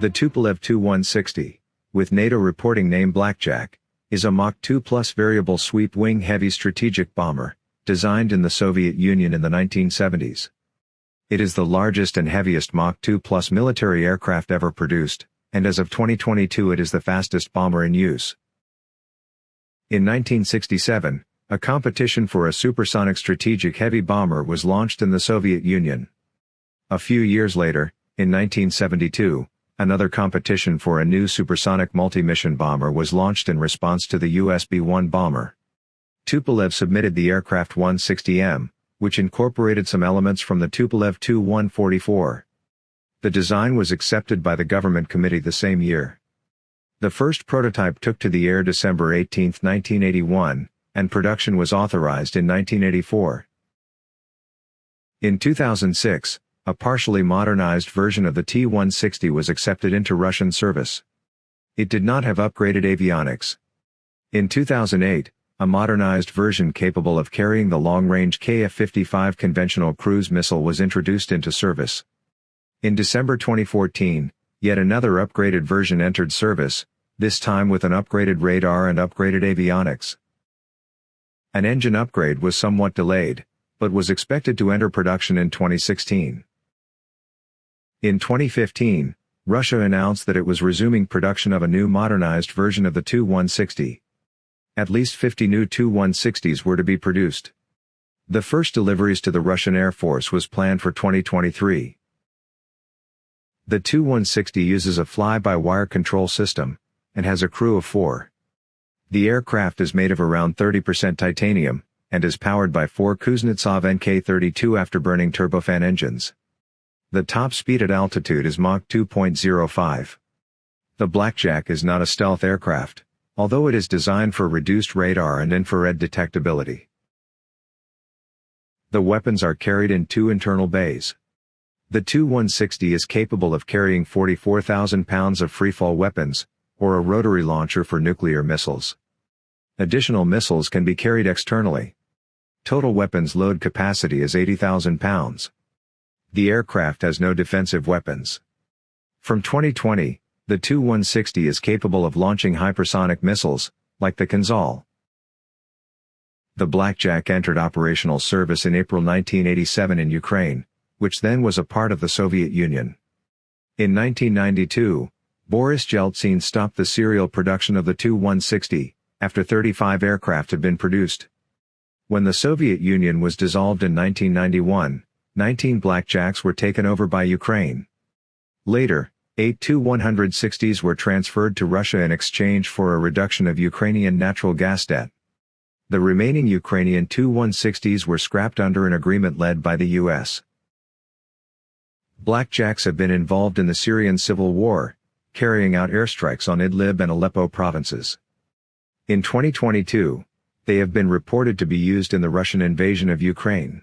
The Tupolev Tu-160, with NATO reporting name Blackjack, is a Mach 2 plus variable sweep wing heavy strategic bomber, designed in the Soviet Union in the 1970s. It is the largest and heaviest Mach 2 plus military aircraft ever produced, and as of 2022 it is the fastest bomber in use. In 1967, a competition for a supersonic strategic heavy bomber was launched in the Soviet Union. A few years later, in 1972, Another competition for a new supersonic multi-mission bomber was launched in response to the US B-1 bomber. Tupolev submitted the aircraft 160M, which incorporated some elements from the Tupolev Tu-144. The design was accepted by the government committee the same year. The first prototype took to the air December 18, 1981, and production was authorized in 1984. In 2006, a partially modernized version of the T-160 was accepted into Russian service. It did not have upgraded avionics. In 2008, a modernized version capable of carrying the long-range Kf-55 conventional cruise missile was introduced into service. In December 2014, yet another upgraded version entered service, this time with an upgraded radar and upgraded avionics. An engine upgrade was somewhat delayed, but was expected to enter production in 2016. In 2015, Russia announced that it was resuming production of a new modernized version of the Tu-160. At least 50 new Tu-160s were to be produced. The first deliveries to the Russian Air Force was planned for 2023. The Tu-160 uses a fly-by-wire control system, and has a crew of four. The aircraft is made of around 30% titanium, and is powered by four Kuznetsov NK-32 afterburning turbofan engines. The top speed at altitude is Mach 2.05. The Blackjack is not a stealth aircraft, although it is designed for reduced radar and infrared detectability. The weapons are carried in two internal bays. The Tu-160 is capable of carrying 44,000 pounds of freefall weapons, or a rotary launcher for nuclear missiles. Additional missiles can be carried externally. Total weapons load capacity is 80,000 pounds. The aircraft has no defensive weapons. From 2020, the Tu-160 is capable of launching hypersonic missiles, like the Kinzhal. The Blackjack entered operational service in April 1987 in Ukraine, which then was a part of the Soviet Union. In 1992, Boris Yeltsin stopped the serial production of the Tu-160, after 35 aircraft had been produced. When the Soviet Union was dissolved in 1991, 19 blackjacks were taken over by Ukraine. Later, 8 Tu-160s were transferred to Russia in exchange for a reduction of Ukrainian natural gas debt. The remaining Ukrainian Tu-160s were scrapped under an agreement led by the U.S. Blackjacks have been involved in the Syrian civil war, carrying out airstrikes on Idlib and Aleppo provinces. In 2022, they have been reported to be used in the Russian invasion of Ukraine.